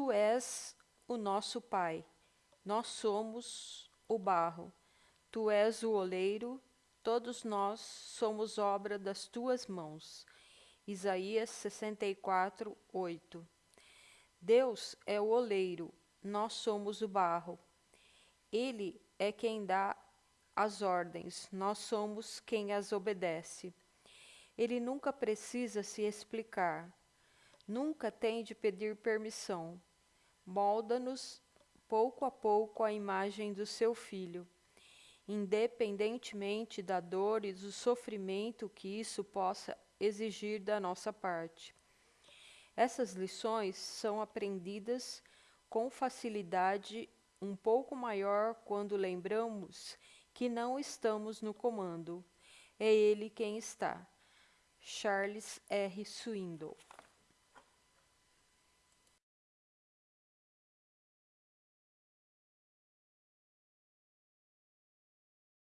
Tu és o nosso Pai, nós somos o barro. Tu és o oleiro, todos nós somos obra das tuas mãos. Isaías 64, 8. Deus é o oleiro, nós somos o barro. Ele é quem dá as ordens, nós somos quem as obedece. Ele nunca precisa se explicar, nunca tem de pedir permissão. Molda-nos pouco a pouco a imagem do seu filho, independentemente da dor e do sofrimento que isso possa exigir da nossa parte. Essas lições são aprendidas com facilidade um pouco maior quando lembramos que não estamos no comando. É ele quem está. Charles R. Swindoll